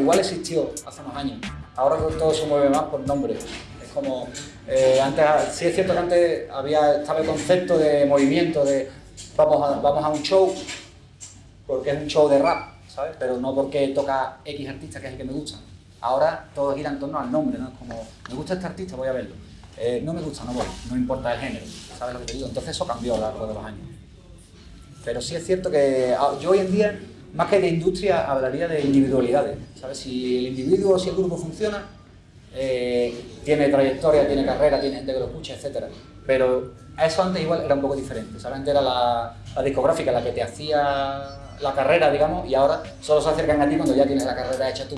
igual existió hace unos años. Ahora todo se mueve más por nombre. Es como, eh, antes, sí es cierto que antes había, estaba el concepto de movimiento, de vamos a, vamos a un show, porque es un show de rap, ¿sabes? Pero no porque toca X artista, que es el que me gusta. Ahora todo gira en torno al nombre, ¿no? Es como, me gusta este artista, voy a verlo. Eh, no me gusta, no voy, no importa el género, ¿sabes lo que te digo? Entonces eso cambió a lo largo de los años. Pero sí es cierto que ah, yo hoy en día, más que de industria, hablaría de individualidades, ¿sabes? Si el individuo, si el grupo funciona, eh, tiene trayectoria, tiene carrera, tiene gente que lo escucha, etc. Pero eso antes igual era un poco diferente, ¿sabes? Era la, la discográfica la que te hacía la carrera, digamos, y ahora solo se acercan a ti cuando ya tienes la carrera hecha tú.